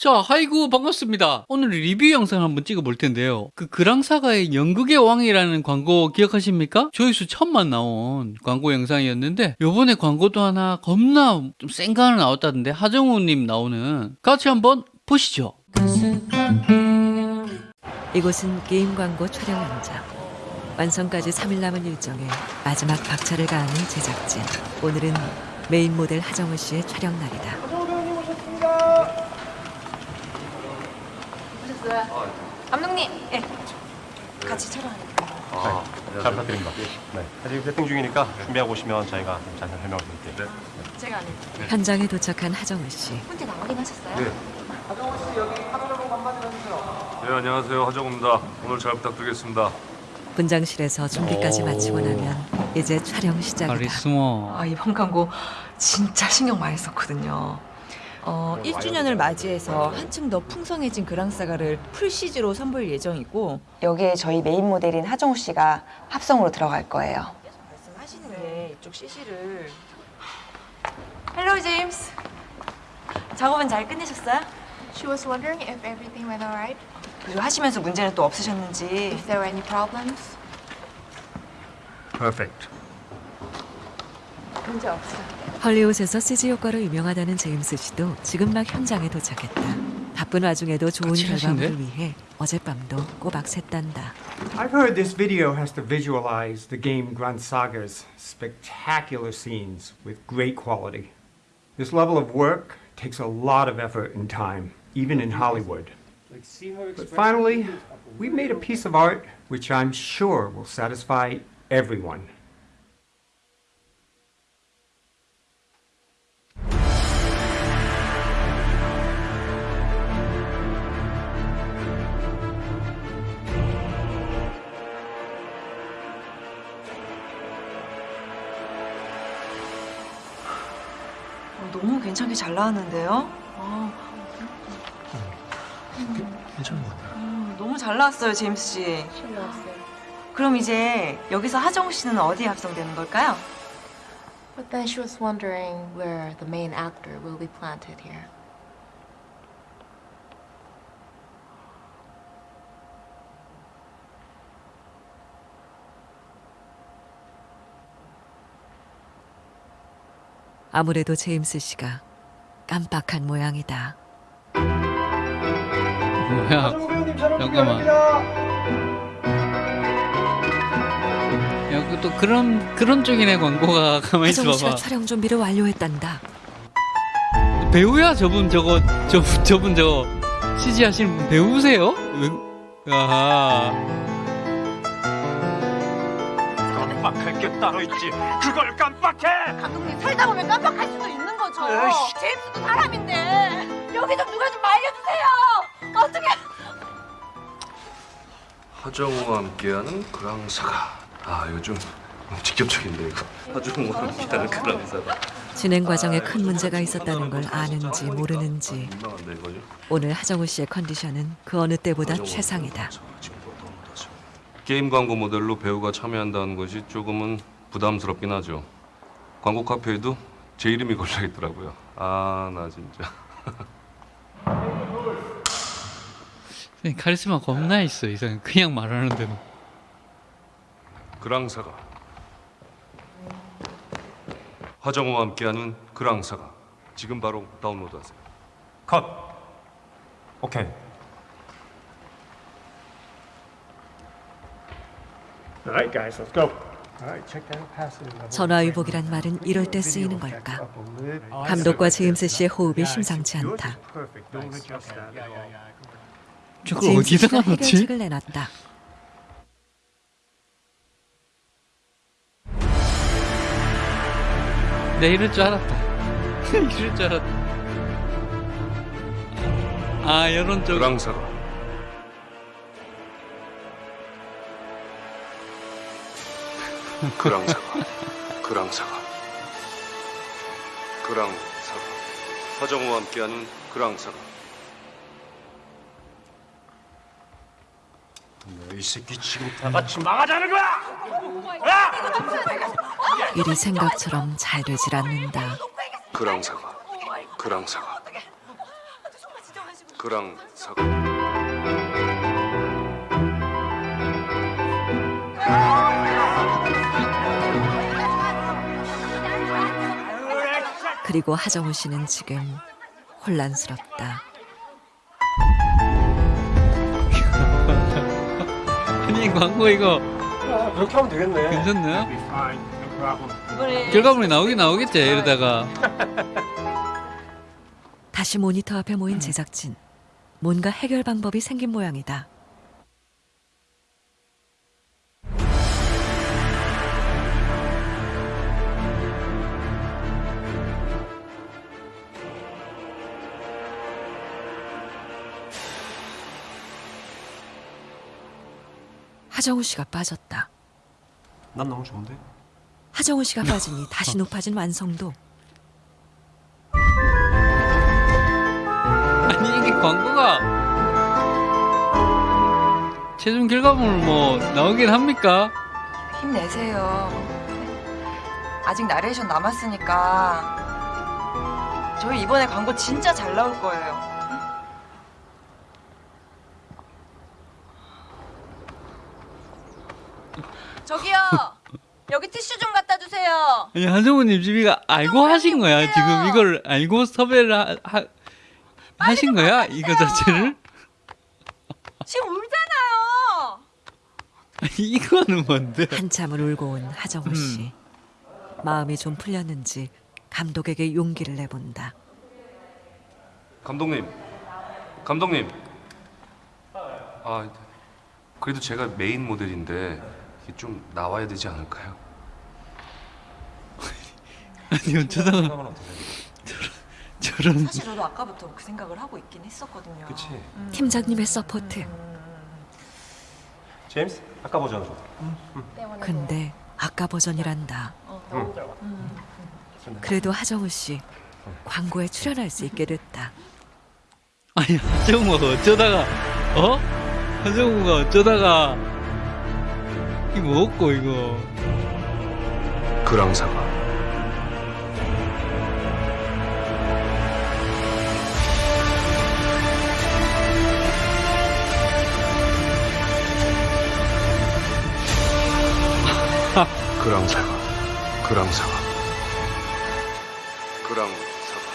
자, 하이구 반갑습니다. 오늘 리뷰 영상 한번 찍어볼 텐데요. 그 그랑사가의 연극의 왕이라는 광고 기억하십니까? 조회수 천만 나온 광고 영상이었는데 요번에 광고도 하나 겁나 좀 센거 하나 나왔다던데 하정우님 나오는 같이 한번 보시죠. 이곳은 게임 광고 촬영 현장. 완성까지 3일 남은 일정에 마지막 박차를 가하는 제작진. 오늘은 메인 모델 하정우 씨의 촬영 날이다. 감독님, 예. 같이 촬영하니까. 아, 잘 부탁드립니다. 네. 아직 세팅 중이니까 준비하고 오시면 저희가 좀 자세히 설명을 드릴게요. 제가 안 해요. 현장에 도착한 하정우 씨. 혼자 나오긴 하셨어요? 네. 네 안녕하세요 하정우입니다. 오늘 잘 부탁드리겠습니다. 분장실에서 준비까지 오. 마치고 나면 이제 촬영 시작이다. 카리스마. 아, 이번 광고 진짜 신경 많이 썼거든요. 어, 1주년을 맞이해서 한층 더 풍성해진 그랑사가를 full CG로 선보일 예정이고 여기에 저희 메인 모델인 하정우 씨가 합성으로 들어갈 거예요. 말씀하시는데 이쪽 CG를 Hello 제임스. 작업은 잘 끝내셨어요? She was wondering if everything went alright, 그리고 하시면서 문제는 또 없으셨는지 if there were any problems. Perfect. 문제 없어요. 헐리우드에서 CG 효과로 유명하다는 제임스 씨도 지금 막 현장에 도착했다. 바쁜 와중에도 좋은 까칠하신데? 결과물을 위해 어젯밤도 꼬박 샜단다. I've heard this video has to visualize the game Grand Saga's spectacular scenes with great quality. This level of work takes a lot of effort and time, even in Hollywood. But finally, we've made a piece of art which I'm sure will satisfy everyone. 괜찮게 잘 나왔는데요. 아, 괜찮은 것 같아요. 음, 너무 잘 나왔어요, 제임스 씨. 그럼 이제 여기서 하정우 씨는 어디에 합성되는 걸까요? But then she was wondering where the main actor will be planted here. 아무래도 제임스 씨가 깜빡한 모양이다. 뭐야? 잠깐만. 야, 그또 그런 그런 쪽이네 광고가 가만히 씨가 있어 봐. 촬영 준비를 완료했단다. 배우야 저분 저거 저 저분 저거 CG 하시는 분 배우세요? 으, 아하. 따로 있지. 그걸 깜빡해! 감독님 살다 보면 깜빡할 수도 있는 거죠. 제임스도 사람인데 여기 좀 누가 좀 말려주세요. 어떻게? 하정우와 함께하는 그랑사가. 아 요즘 직접적인데 이거. 하정우와 함께하는 그랑사가. 진행 과정에 큰 문제가 있었다는 걸 아는지 모르는지? 오늘 하정우 씨의 컨디션은 그 어느 때보다 최상이다. 게임 광고 모델로 배우가 참여한다는 것이 조금은 부담스럽긴 하죠. 광고 카페에도 제 이름이 걸려 있더라고요. 아 나 진짜. 카리스마 겁나 있어 이상 그냥 말하는데도. 그랑사가. 하정우와 함께하는 그랑사가. 지금 바로 다운로드하세요. 컷. 오케이. 전화위복이란 말은 이럴 때 쓰이는 걸까? 감독과 제임스 씨의 호흡이 심상치 않다. Perfect. Don't adjust that at all. 저걸 제임스 넣지? 해결책을 내놨다. 내 이럴 줄 알았다. 이럴 줄 알았다. 아 이런 쪽. 그랑사가. 그랑사가. 그랑사가. 그랑사가. 하정우와 함께하는 그랑사가. 이 새끼 지금 다 같이 망하자는 거야! 일이 생각처럼 잘 되질 않는다. 그랑사가. 그랑사가. 그랑 사과. 그리고 하정우 씨는 지금 혼란스럽다. 아니 광고 이거 아, 그렇게 하면 되겠네. 괜찮나요? 이번에 결과물이 나오긴 나오겠지 이러다가 다시 모니터 앞에 모인 제작진. 뭔가 해결 방법이 생긴 모양이다. 하정우 씨가 빠졌다. 난 너무 좋은데. 하정우 씨가 빠지니 다시 높아진 완성도. 아니 이게 광고가 최종 결과물 뭐 나오긴 합니까? 힘내세요. 아직 나레이션 남았으니까 저희 이번에 광고 진짜 잘 나올 거예요. 저기요. 여기 티슈 좀 갖다 주세요. 아니 한정우님 집이가 알고 하신 거야 오세요. 지금 이걸 알고 섭외를 하, 하, 하신 거야 이거 자체를? 지금 울잖아요. 아니 이거는 뭔데? 한참을 울고 온 하정우 씨. 마음이 좀 풀렸는지 감독에게 용기를 내본다. 감독님, 감독님. 아, 그래도 제가 메인 모델인데 좀 나와야 되지 않을까요? 아니 어쩌다가 상관 어떠세요? 저런 사실 저도 아까부터 그 생각을 하고 있긴 했었거든요. 그치. 팀장님의 support. 제임스, 아까 버전으로. 근데 아까 버전이란다. 그래도 하정우 씨 광고에 출연할 수 있게 됐다. 아니 한정우가 어쩌다가 어? 한정우가 어쩌다가 이거 먹고 이거 그랑 사과. 그랑 사과. 그랑 사과. 그랑 사과.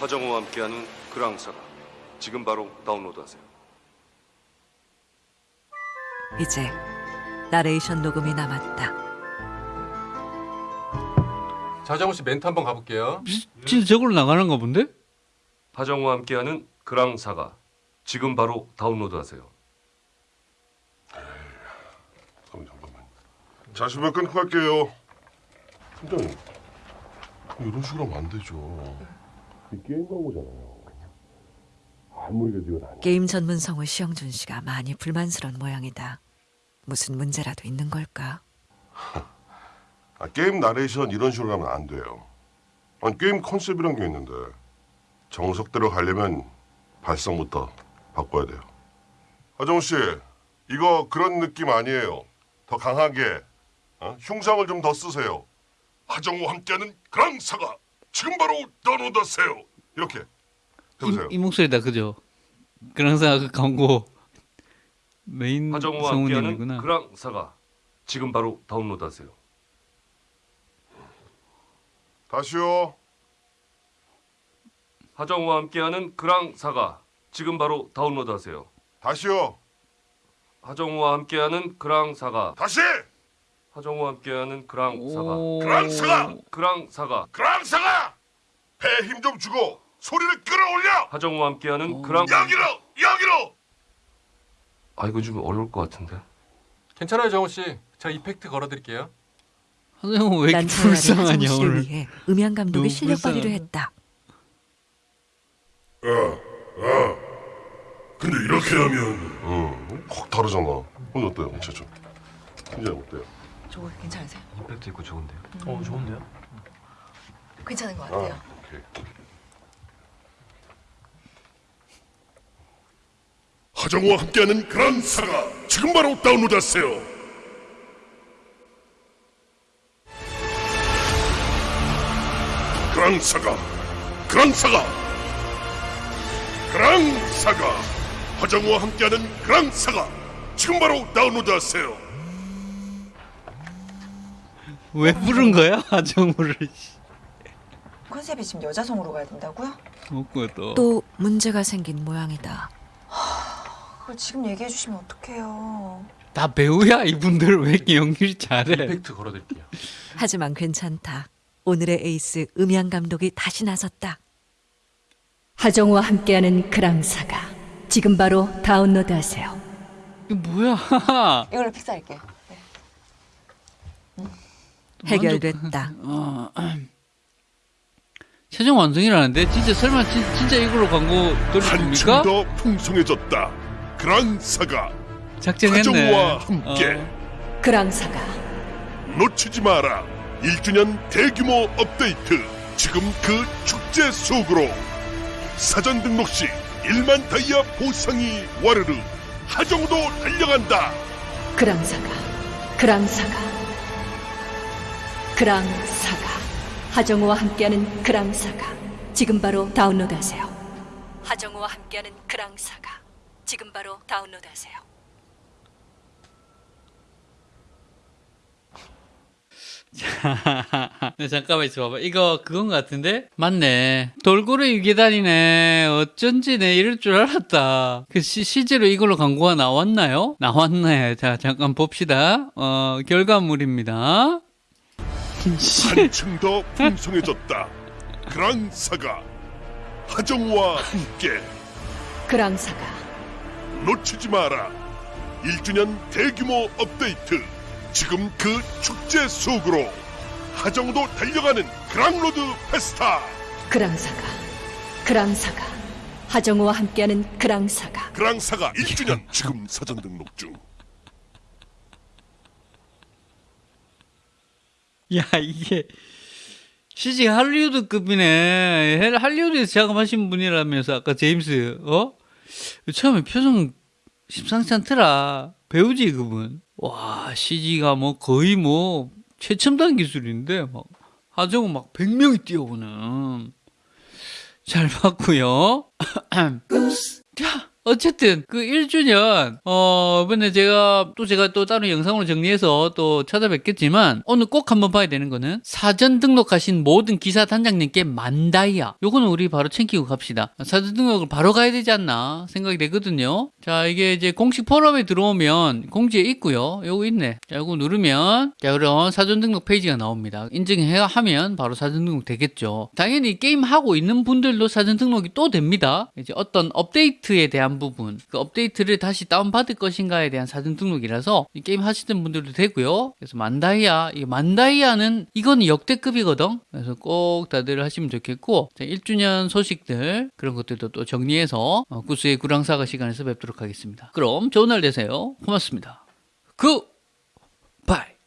화정우와 함께하는 그랑 사과. 지금 바로 다운로드하세요. 이제 나레이션 녹음이 남았다. 자정우 씨 멘트 한번 가볼게요. 진짜 저걸로 나가는가 본데? 하정우와 함께하는 그랑 사과. 지금 바로 다운로드하세요. 잠깐만. 잠시만 끊고 갈게요. 팀장님, 이런 식으로 하면 안 되죠. 이 게임 광고잖아요. 아무리 그래도 이건 아니야. 게임 전문 성우 시영준 씨가 많이 불만스러운 모양이다. 무슨 문제라도 있는 걸까? 아, 게임 나레이션 이런 식으로 하면 안 돼요. 아니, 게임 컨셉이란 게 있는데 정석대로 가려면 발성부터 바꿔야 돼요. 하정우 씨, 이거 그런 느낌 아니에요. 더 강하게 어? 흉상을 좀 더 쓰세요. 하정우와 함께하는 그랑사가 지금 바로 다운로드하세요. 이렇게 이, 해보세요. 이 목소리다 그죠? 그랑사 그 광고 메인 하정우와 함께하는 성우님이구나. 그랑 사과. 지금 바로 다운로드하세요. 다시요. 하정우와 함께하는 그랑 사과. 지금 바로 다운로드하세요. 다시요. 하정우와 함께하는 그랑 사과. 다시. 하정우와 함께하는 그랑 사과. 오... 그랑사가! 그랑. 그랑사가 배에 힘 좀 주고 소리를 끌어올려. 하정우와 함께하는 그랑 여기로 여기로. 아 이거 좀 어려울 것 같은데. 괜찮아요, 정우 씨. 제가 이펙트 걸어드릴게요. 한정우 왜 이렇게 불쌍하냐 오늘. 위해 음향 감독이 너무 실력 발휘를. 했다. 근데 이렇게 하면 응 확 다르잖아. 오늘 어때요, 최준? 이제 어때요? 저거 괜찮으세요? 임팩트 있고 좋은데요? 어, 좋은데요? 괜찮은 것 아, 같아요. 오케이. 하정우와 함께하는 그랑사가 지금 바로 다운로드하세요. 그랑 사가, 그랑 사가, 그랑 사가. 사가 화정우와 함께하는 그랑 사가 지금 바로 다운로드하세요. 왜 부른 거야 하정우를? 컨셉이 지금 여자 성으로 가야 된다고요? 또 문제가 생긴 모양이다. 그걸 지금 얘기해 주시면 어떡해요. 다 배우야 이분들 왜 이렇게 연기를 잘해? 임팩트 걸어드릴게요. 하지만 괜찮다. 오늘의 에이스 음향 감독이 다시 나섰다. 하정우와 함께하는 그랑사가 지금 바로 다운로드하세요. 이게 뭐야? 이걸로 픽스할게요. 해결됐다. 어, 최종 완성이라는데 진짜 설마 진, 진짜 이걸로 광고 돌릴 한층? 더 풍성해졌다. 그랑 사가 작정했네. 하정우와 함께 어. 그랑사가 놓치지 마라. 1주년 대규모 업데이트. 지금 그 축제 속으로 사전 등록 시 1만 다이아 보상이 와르르. 하정우도 달려간다. 그랑사가 그랑사가 그랑사가 하정우와 함께하는 그랑사가 지금 바로 다운로드하세요. 하정우와 함께하는 그랑사가 지금 바로 다운로드하세요. 네, 잠깐만 있어봐봐. 이거 그건 것 같은데? 맞네. 돌고래 유계단이네. 어쩐지 내 이럴 줄 알았다. 그 시, 실제로 이걸로 광고가 나왔나요? 나왔네. 자, 잠깐 봅시다. 어, 결과물입니다. 한층 더 풍성해졌다. 그랑 사가 하정우와 함께 그랑사가 놓치지 마라. 1주년 대규모 업데이트. 지금 그 축제 속으로 하정우도 달려가는 그랑로드 페스타. 그랑사가 그랑사가 하정우와 함께하는 그랑사가 그랑사가 1주년 지금 사전 등록 중. 야, 이게 CG 할리우드급이네. 헬- 할리우드에서 작업하신 분이라면서 아까 제임스, 어? 처음에 표정 심상치 않더라. 배우지, 그분. 와, CG가 뭐 거의 뭐 최첨단 기술인데, 막, 하정우 막 100명이 뛰어오는. 잘 봤고요 자, 어쨌든 그 1주년 어 이번에 제가 또 제가 또 다른 영상으로 정리해서 또 찾아뵙겠지만 오늘 꼭 한번 봐야 되는 거는 사전 등록하신 모든 기사 단장님께 만다이아 요거는 우리 바로 챙기고 갑시다. 사전 등록을 바로 가야 되지 않나 생각이 되거든요. 자 이게 이제 공식 포럼에 들어오면 공지에 있고요. 요거 있네. 자 요거 누르면 자 그런 사전 등록 페이지가 나옵니다. 인증해야 하면 바로 사전 등록 되겠죠. 당연히 게임 하고 있는 분들도 사전 등록이 또 됩니다. 이제 어떤 업데이트에 대한 부분. 그 업데이트를 다시 다운받을 것인가에 대한 사전 등록이라서 이 게임 하시는 분들도 되고요. 그래서 만다이아 이 만다이아는 이건 역대급이거든. 그래서 꼭 다들 하시면 좋겠고 자, 1주년 소식들 그런 것들도 또 정리해서 어, 구스의 그랑사가 시간에서 뵙도록 하겠습니다. 그럼 좋은 날 되세요. 고맙습니다. 굿바이